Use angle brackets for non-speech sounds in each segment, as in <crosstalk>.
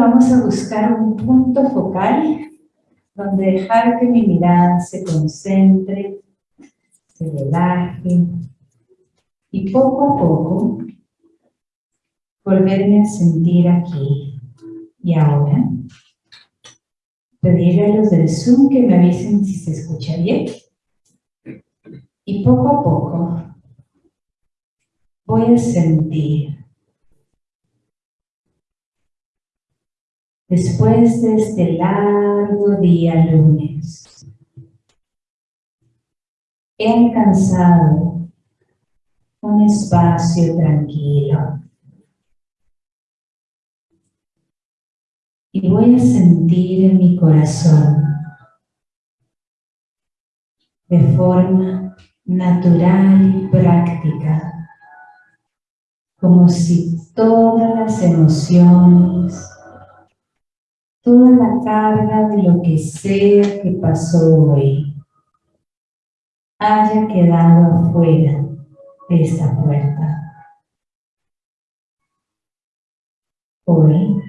vamos a buscar un punto focal donde dejar que mi mirada se concentre, se relaje y poco a poco volverme a sentir aquí y ahora. Pedirle a los del Zoom que me avisen si se escucha bien. Y poco a poco voy a sentir después de este largo día lunes, he alcanzado un espacio tranquilo. Y voy a sentir en mi corazón de forma natural y práctica, como si todas las emociones toda la carga de lo que sea que pasó hoy haya quedado afuera de esta puerta. Hoy,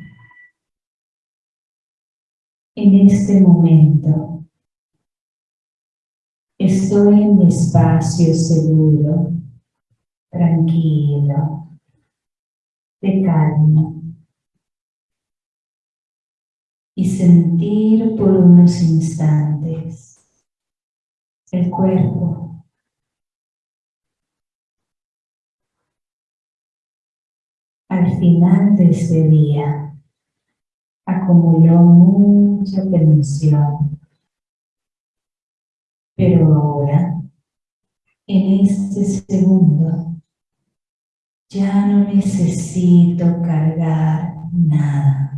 en este momento, estoy en mi espacio seguro, tranquilo, de calma y sentir por unos instantes el cuerpo. Al final de ese día acumuló mucha tensión, pero ahora, en este segundo, ya no necesito cargar nada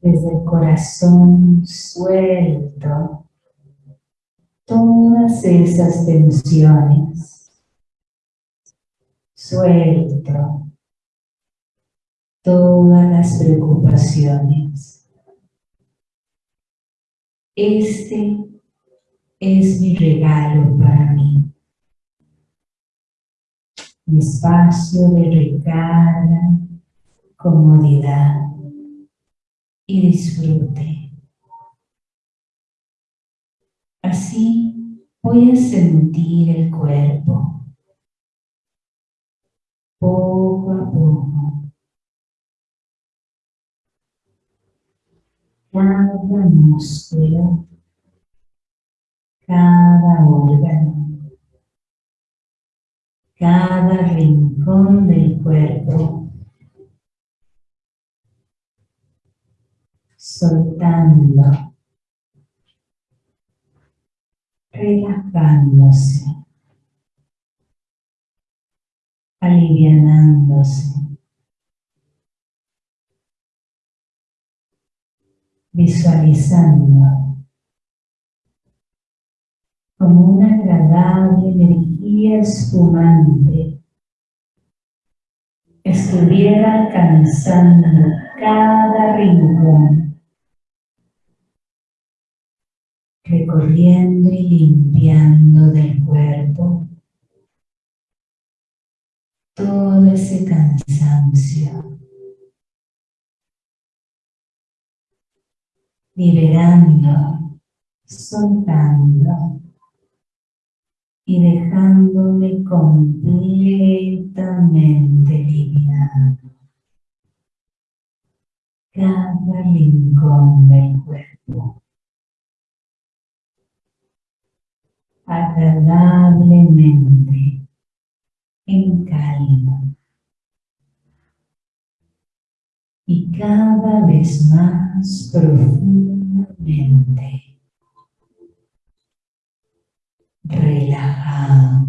desde el corazón suelto todas esas tensiones. Suelto todas las preocupaciones. Este es mi regalo para mí. Mi espacio de recarga, comodidad y disfrute. Así voy a sentir el cuerpo poco a poco. Cada músculo, cada órgano, cada rincón del cuerpo soltando, relajándose, alivianándose, visualizando como una agradable energía espumante estuviera alcanzando cada rincón recorriendo y limpiando del cuerpo todo ese cansancio, liberando, soltando y dejándome completamente liviano cada rincón del cuerpo. Agradablemente en calma y cada vez más profundamente relajado.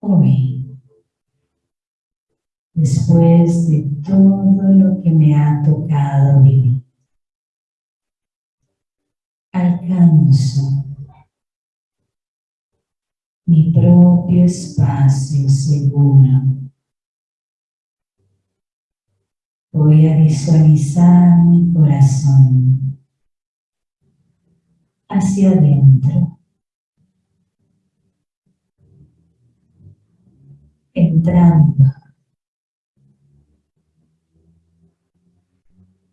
Hoy, después de todo lo que me ha tocado vivir, alcanzo mi propio espacio seguro. Voy a visualizar mi corazón hacia adentro. entrando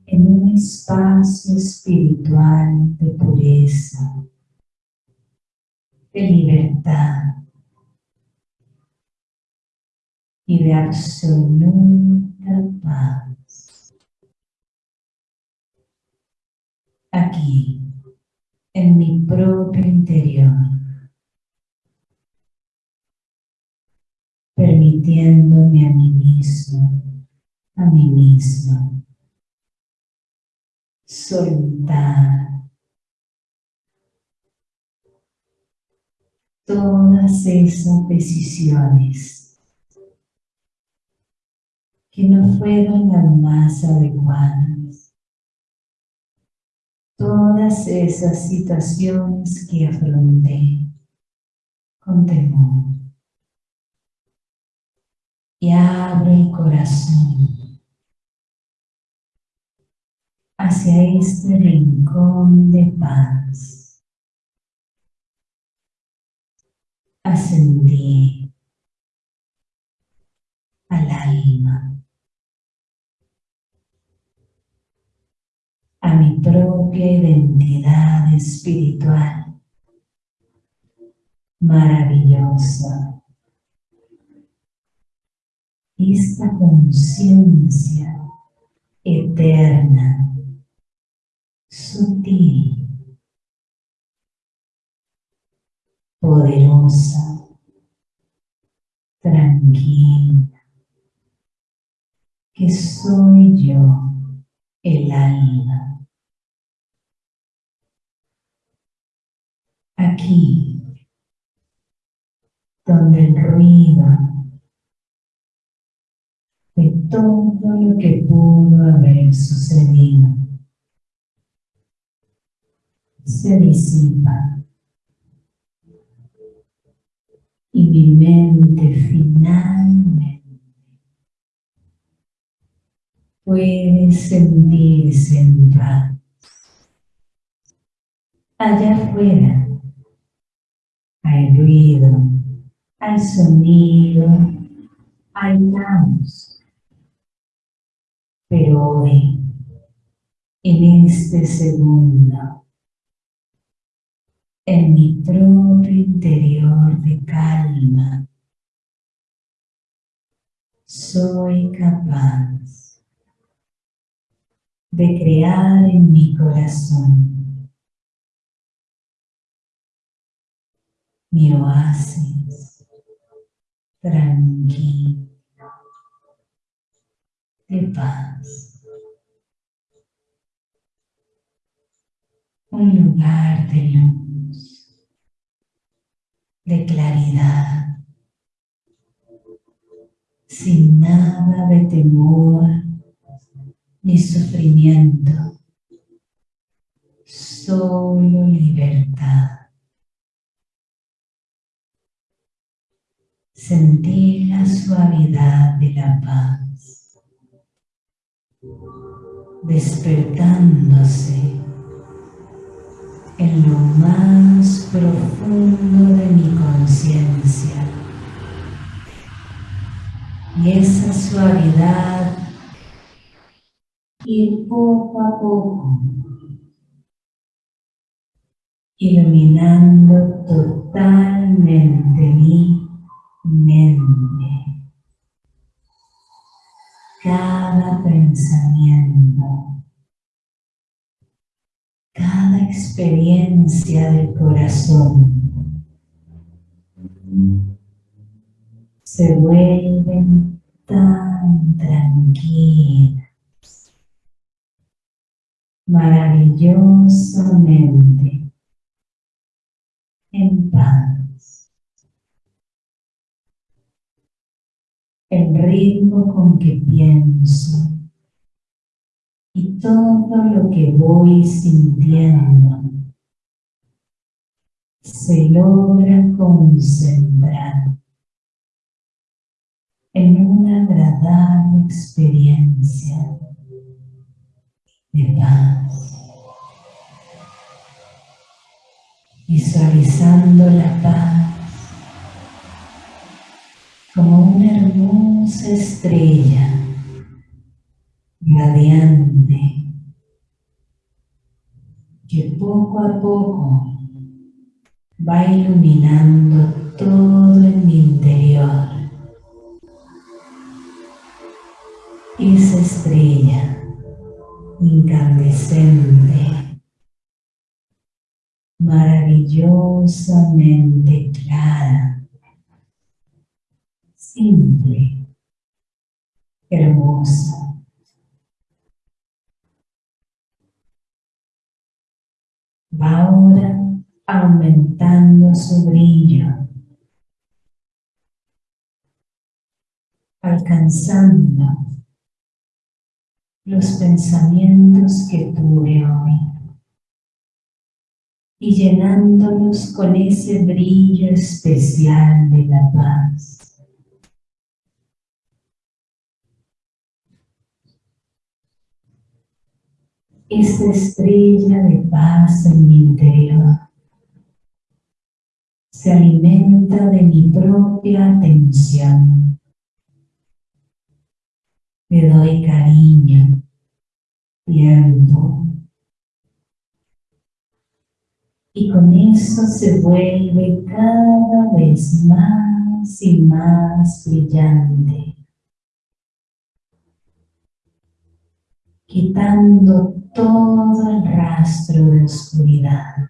en un espacio espiritual de pureza, de libertad y de absoluta paz. Aquí, en mi propio interior, permitiéndome a mí mismo, a mí misma, soltar. Todas esas decisiones que no fueron las más adecuadas, todas esas situaciones que afronté con temor. Y abro el corazón hacia este rincón de paz. Ascendí al alma, a mi propia identidad espiritual. Maravillosa. Esta conciencia eterna, sutil, poderosa, tranquila, que soy yo, el alma. Aquí, donde el ruido de todo lo que pudo haber sucedido. Se disipa y mi mente finalmente puede sentirse en paz. Allá afuera hay ruido, hay sonido, hay caos pero hoy, en este segundo, en mi propio interior de calma, soy capaz de crear en mi corazón mi oasis tranquilo de paz. Un lugar de luz, de claridad, sin nada de temor ni sufrimiento, solo libertad. Sentir la suavidad de la paz despertándose en lo más profundo de mi conciencia. Y esa suavidad ir poco a poco iluminando totalmente mi mente cada pensamiento, cada experiencia del corazón. Se vuelven tan tranquilas, maravillosamente. En paz. el ritmo con que pienso y todo lo que voy sintiendo se logra concentrar en una agradable experiencia de paz, visualizando la paz como una hermosa estrella radiante que poco a poco va iluminando todo en mi interior. Esa estrella incandescente, maravillosamente clara, simple, hermosa. Va ahora aumentando su brillo, alcanzando los pensamientos que tuve hoy y llenándolos con ese brillo especial de la paz. Esta estrella de paz en mi interior se alimenta de mi propia atención. Le doy cariño, tiempo. Y con eso se vuelve cada vez más y más brillante. Quitando todo el rastro de oscuridad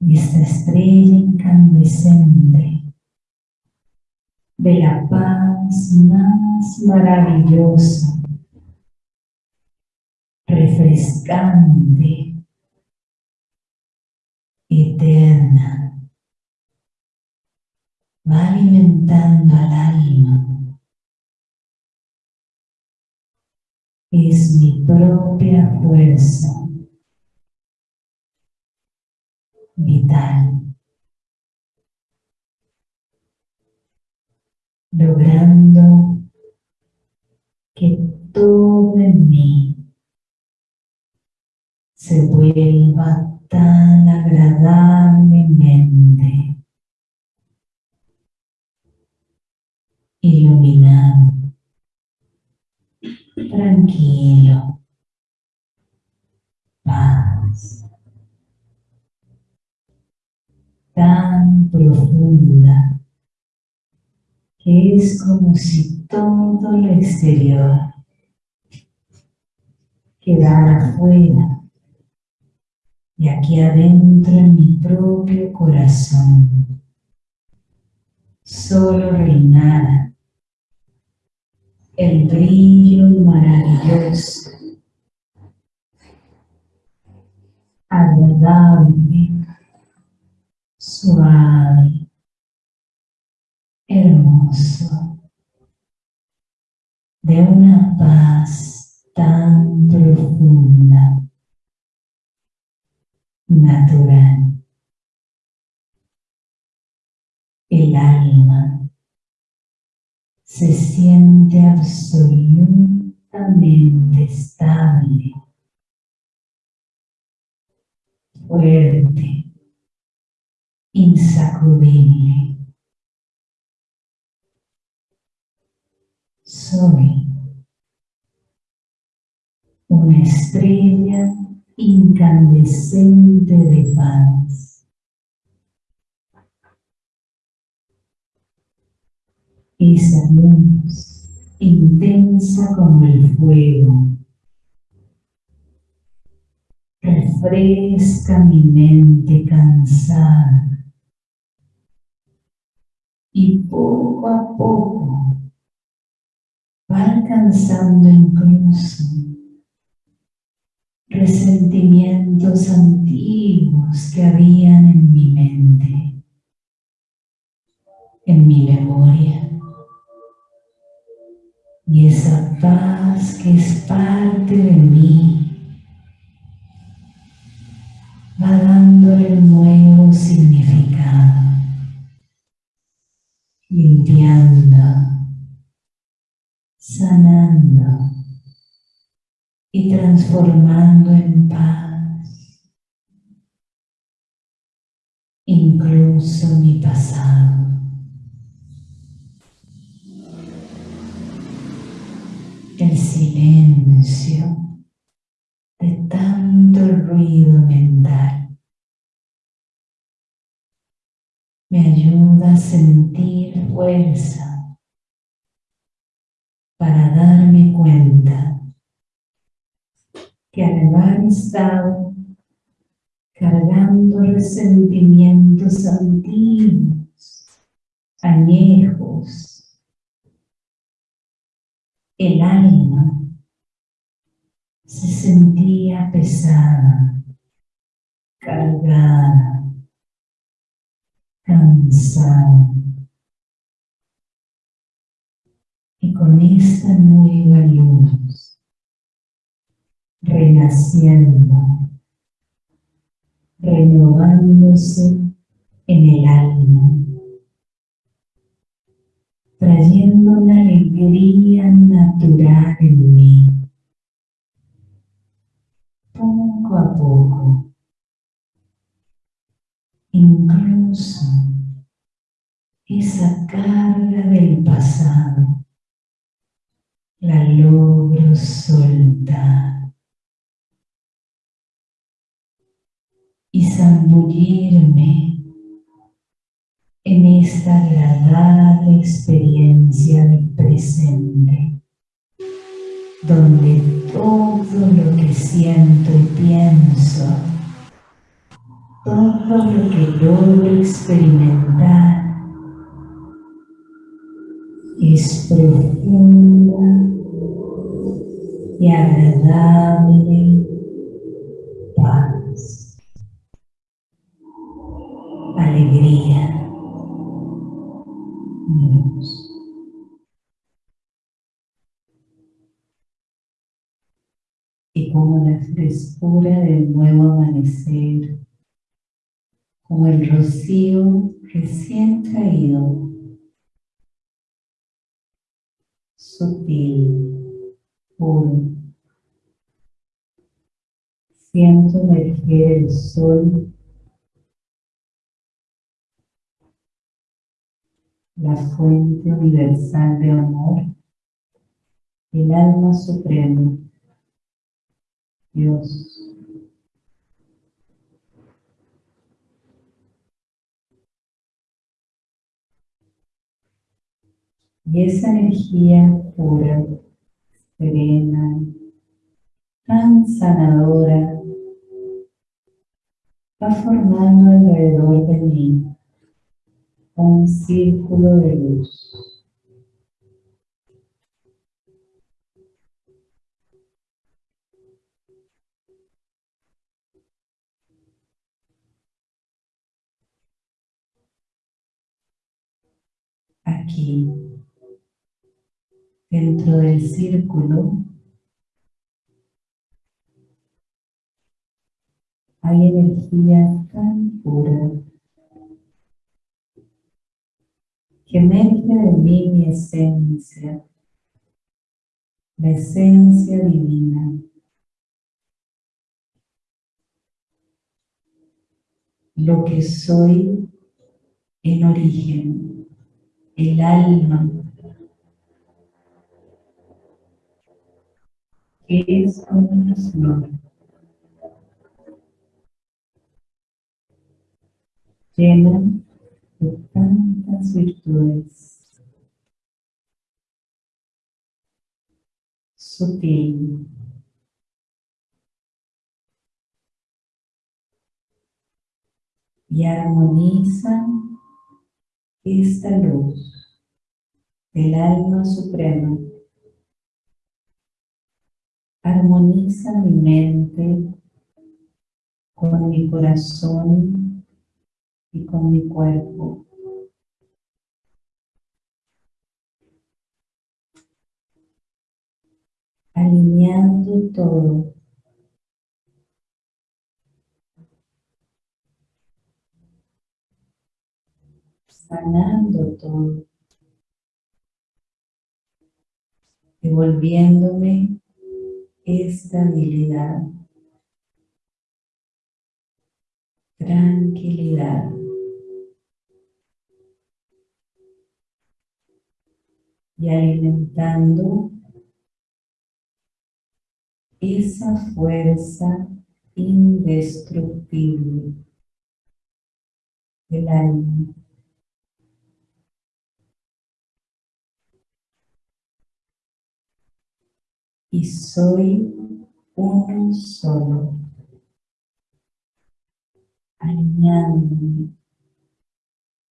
y esta estrella incandescente de la paz más maravillosa, refrescante, eterna, va alimentando al alma. Es mi propia fuerza vital, logrando que todo en mí se vuelva tan agradablemente iluminado, tranquilo, paz. tan profunda que es como si todo lo exterior quedara afuera y aquí adentro en mi propio corazón solo reinara el brillo maravilloso, agradable, suave, hermoso, de una paz tan profunda, natural. El alma se siente absolutamente estable, fuerte, insacudible. Soy una estrella incandescente de paz. Esa luz intensa como el fuego refresca mi mente cansada y poco a poco va alcanzando incluso resentimientos antiguos que habían en mi mente, en mi memoria. Y esa paz que es parte de mí haber estado cargando resentimientos antiguos, añejos, el alma se sentía pesada, cargada, cansada. Y con esta nueva luz, renaciendo, renovándose en el alma, trayendo una alegría natural en mí poco a poco. Incluso esa carga del pasado la logro soltar y zambullirme en esta agradable experiencia del presente donde todo lo que siento y pienso, todo lo que logro experimentar es profunda y agradable frescura del nuevo amanecer, como el rocío recién caído, sutil, puro. Siento emerger el sol, la fuente universal de amor, el alma suprema Dios. Y esa energía pura, serena, tan sanadora, va formando alrededor de mí un círculo de luz. Aquí, dentro del círculo, hay energía tan pura que emerge de mí mi esencia, la esencia divina. Lo que soy en origen el alma, que es una flor. llena de tantas virtudes, sutil, y armoniza esta luz del alma suprema armoniza mi mente con mi corazón y con mi cuerpo. Alineando todo sanando todo, devolviéndome estabilidad, tranquilidad. Y alimentando esa fuerza indestructible del alma. Y soy uno solo, alineándome,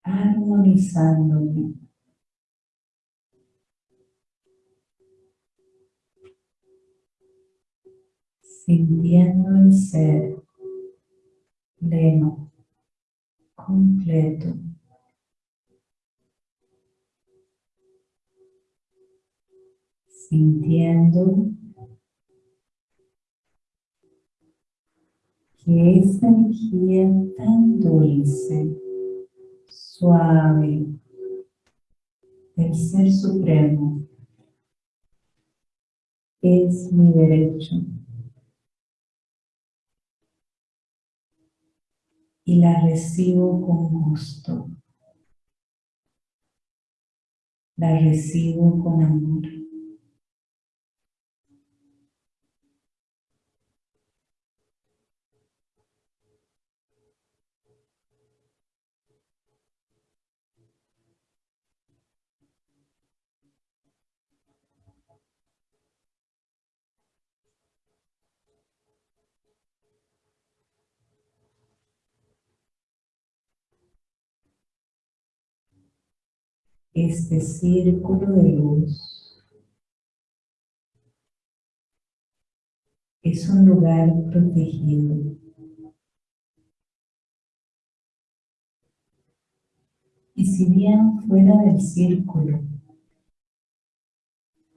armonizándome sintiendo el ser pleno, completo. Sintiendo que esa energía tan dulce, suave, del Ser Supremo es mi derecho y la recibo con gusto. La recibo con amor. Este círculo de luz. Es un lugar protegido. Y si bien fuera del círculo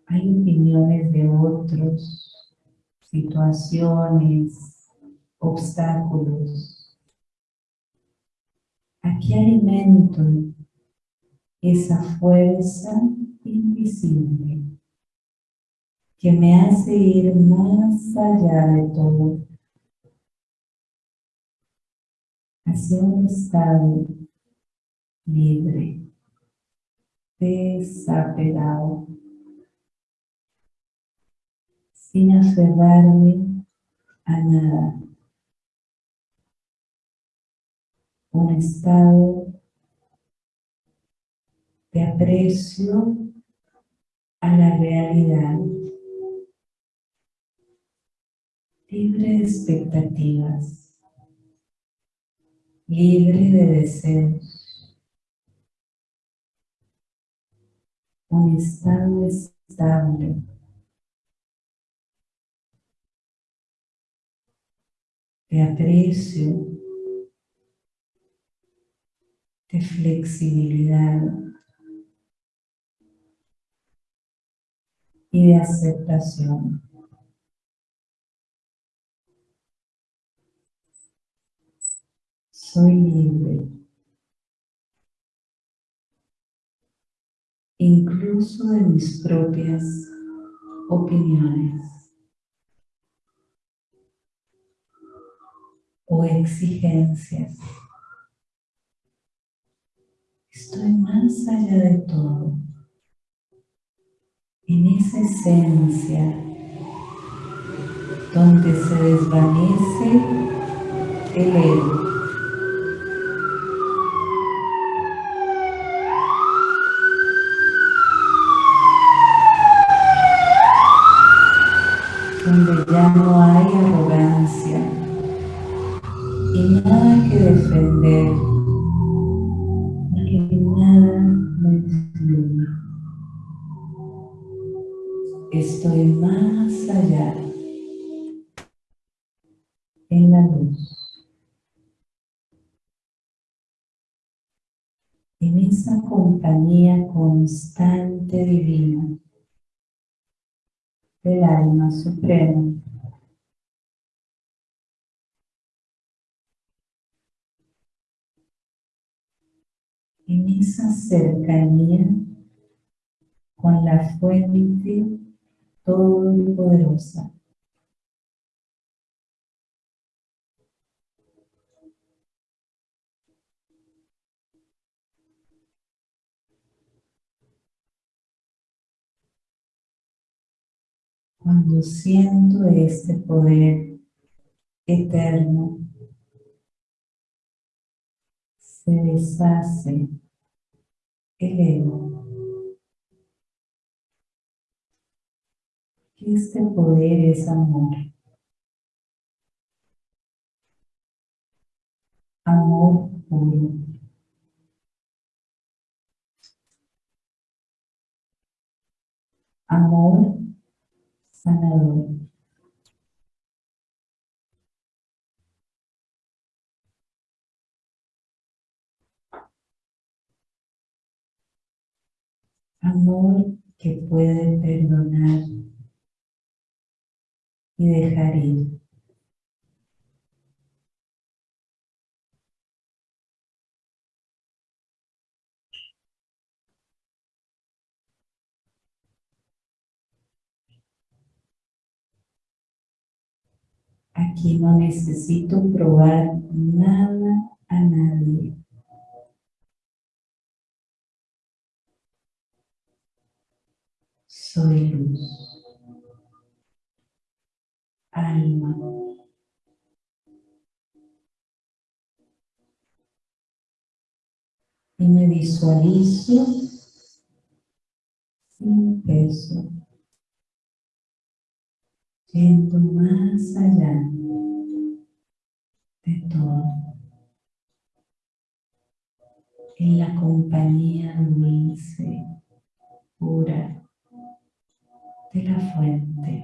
hay opiniones de otros, situaciones, obstáculos, aquí alimento esa fuerza invisible que me hace ir más allá de todo, hacia un estado libre, desapegado, sin aferrarme a nada. Un estado de aprecio a la realidad, libre de expectativas, libre de deseos, un estado estable, de aprecio, de flexibilidad, y de aceptación. Soy libre. Incluso de mis propias opiniones o exigencias. Estoy más allá de todo en esa esencia donde se desvanece el ego. donde ya no hay arrogancia y nada que defender, En esa compañía constante divina del alma suprema. En esa cercanía con la fuente todopoderosa. Cuando siento este poder eterno, se deshace el ego. Este poder es amor. Amor puro. Amor sanador. Amor que puede perdonar y dejar ir. Aquí no necesito probar nada a nadie. Soy luz. Alma. Y me visualizo sin peso yendo más allá de todo, en la compañía dulce, pura de la fuente.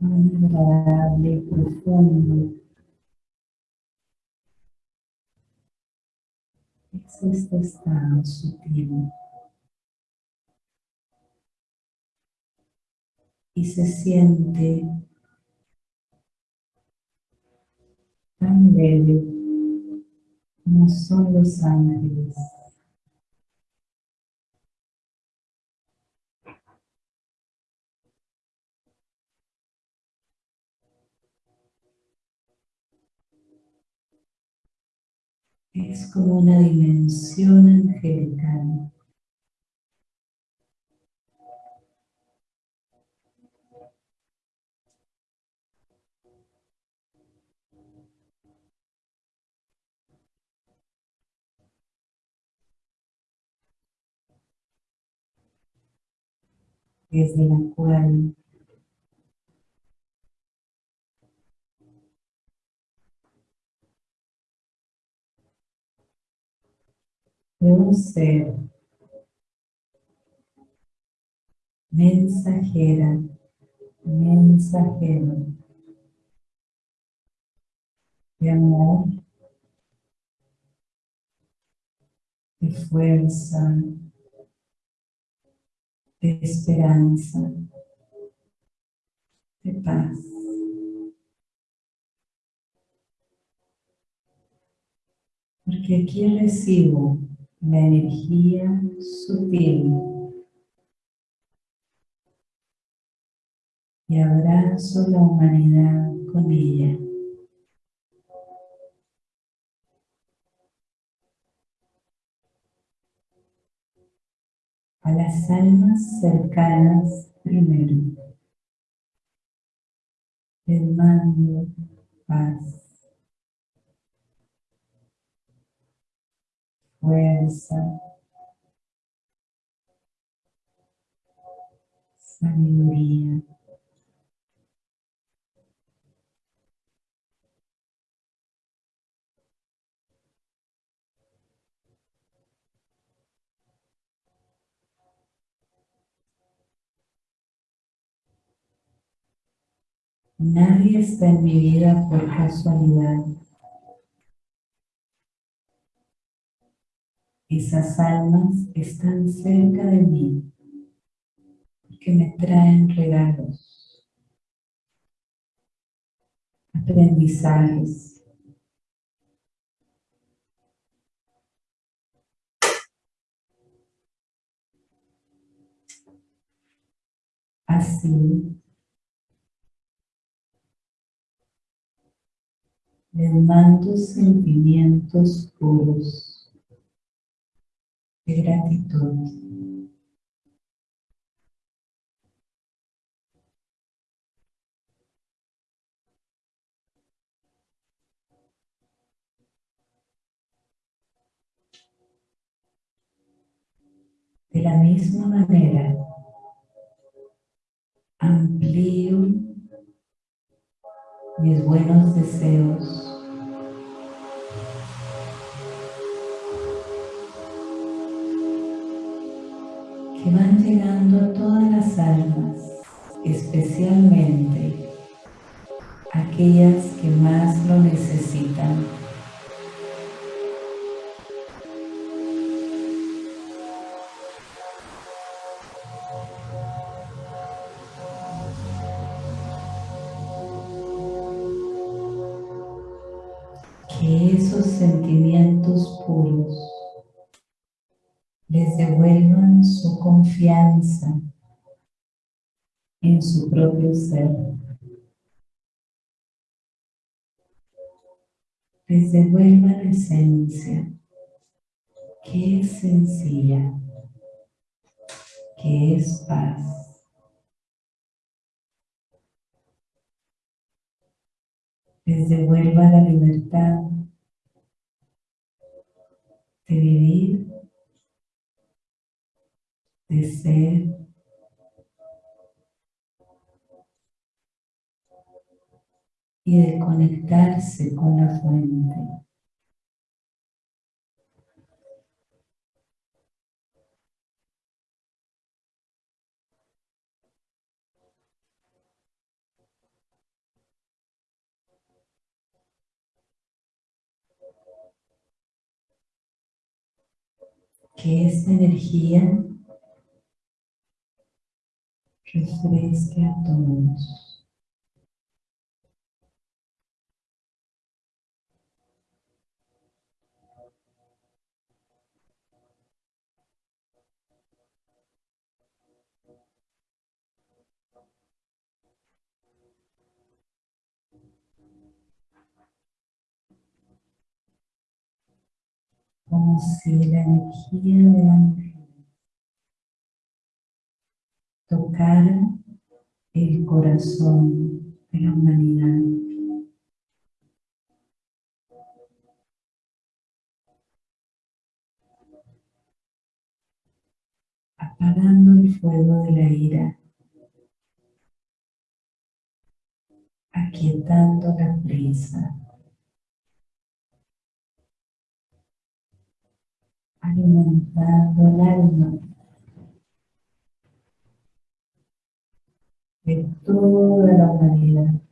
agradable, profundo. Es este estado sutil. Y se siente tan leve como son los ángeles. Es como una dimensión angelical. desde la cual un ser mensajera, mensajero de amor, de fuerza, de esperanza, de paz. Porque aquí recibo la energía sutil y abrazo la humanidad con ella. A las almas cercanas primero. Les mando paz, fuerza, sabiduría. Nadie está en mi vida por casualidad. Esas almas están cerca de mí que me traen regalos, aprendizajes. Así les mando sentimientos puros de gratitud. De la misma manera, amplío mis buenos deseos van llegando a todas las almas, especialmente aquellas que más lo necesitan. Que esos sentimientos puros les devuelvan confianza en su propio ser. Les devuelvan la esencia, que es sencilla, que es paz. Les devuelva la libertad de vivir de ser y de conectarse con la fuente. Que esta energía refresque a todos. Como si la energía de ángel tocara el corazón de la humanidad. apagando el fuego de la ira, aquietando la prisa, alimentando el alma de toda la humanidad.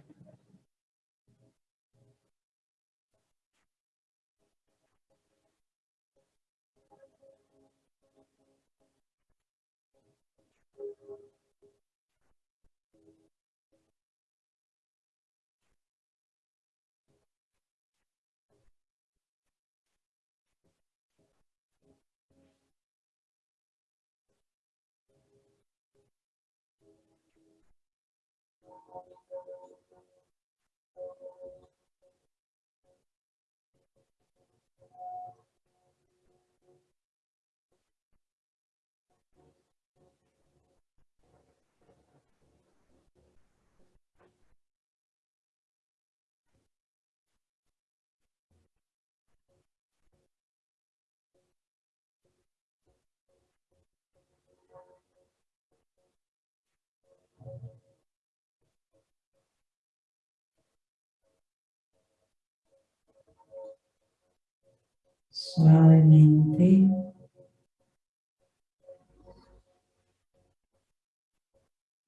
Suavemente.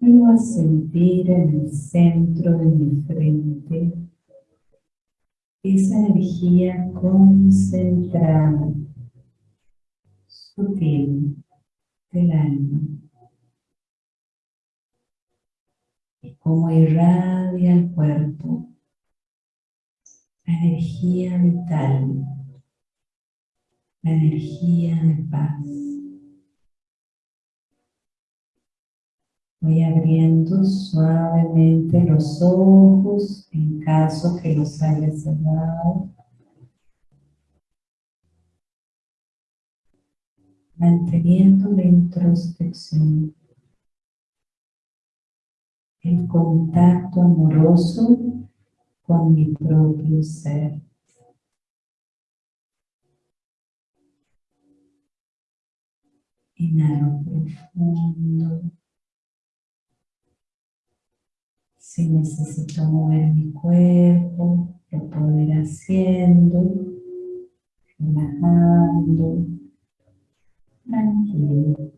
Vuelvo a sentir en el centro de mi frente esa energía concentrada, sutil del alma. Y cómo irradia el cuerpo la energía vital la energía de paz. Voy abriendo suavemente los ojos en caso que los haya cerrado. Manteniendo la introspección, el contacto amoroso con mi propio ser. Inhalo profundo. Si necesito mover mi cuerpo, lo puedo ir haciendo, relajando, tranquilo.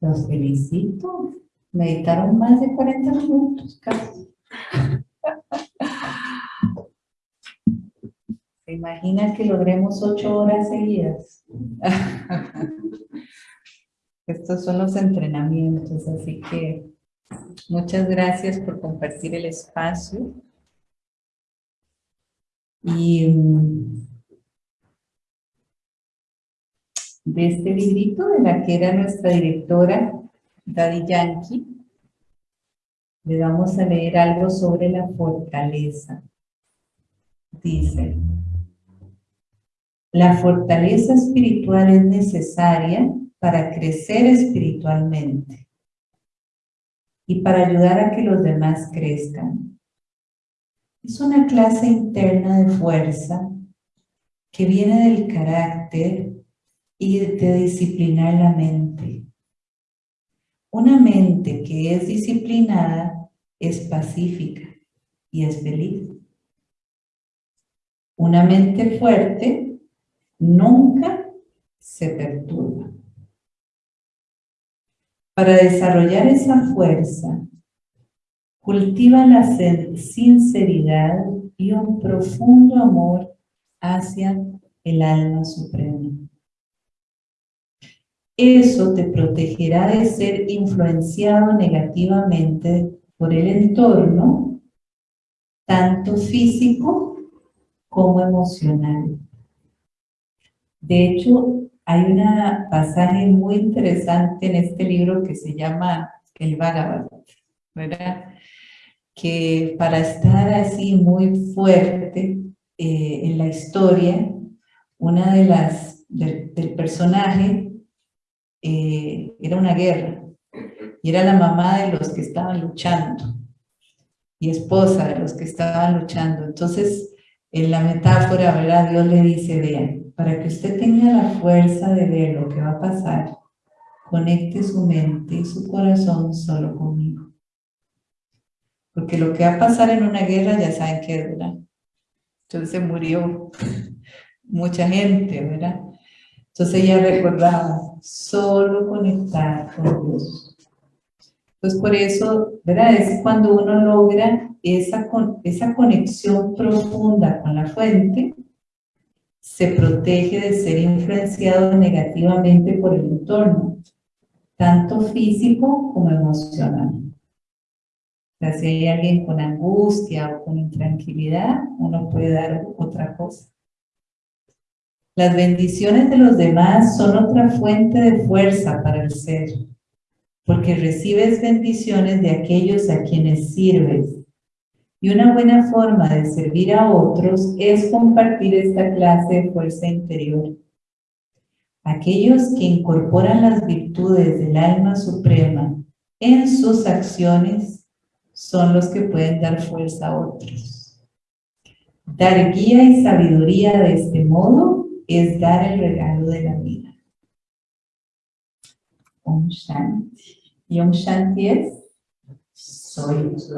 Los felicito. Meditaron más de 40 minutos casi. <laughs> ¿Se imaginan que logremos ocho horas seguidas? <laughs> Estos son los entrenamientos, así que muchas gracias por compartir el espacio. Y de este librito de la que era nuestra directora, Daddy Yankee, le vamos a leer algo sobre la fortaleza. Dice, la fortaleza espiritual es necesaria para crecer espiritualmente y para ayudar a que los demás crezcan. Es una clase interna de fuerza que viene del carácter y de disciplinar la mente. Una mente que es disciplinada es pacífica y es feliz. Una mente fuerte nunca se perturba. Para desarrollar esa fuerza, cultiva la sinceridad y un profundo amor hacia el alma suprema. Eso te protegerá de ser influenciado negativamente por el entorno, tanto físico como emocional. De hecho, hay un pasaje muy interesante en este libro que se llama El Bhagavad. Que para estar así muy fuerte eh, en la historia, una de las, del personaje eh, era una guerra y era la mamá de los que estaban luchando y esposa de los que estaban luchando. Entonces, en la metáfora, ¿verdad? Dios le dice, vean, para que usted tenga la fuerza de ver lo que va a pasar, conecte su mente y su corazón solo conmigo. Porque lo que va a pasar en una guerra ya saben que ¿verdad? Entonces murió mucha gente, ¿verdad? Entonces ella recordaba, solo conectar con Dios. Entonces por eso, ¿verdad? Es cuando uno logra esa, esa conexión profunda con la fuente, se protege de ser influenciado negativamente por el entorno, tanto físico como emocional. O sea, si hay alguien con angustia o con intranquilidad, uno puede dar otra cosa. Las bendiciones de los demás son otra fuente de fuerza para el ser, porque recibes bendiciones de aquellos a quienes sirves. Y una buena forma de servir a otros es compartir esta clase de fuerza interior. Aquellos que incorporan las virtudes del alma suprema en sus acciones son los que pueden dar fuerza a otros. Dar guía y sabiduría de este modo es dar el regalo de la vida. Om Shanti. Y Om Shanti es, soy los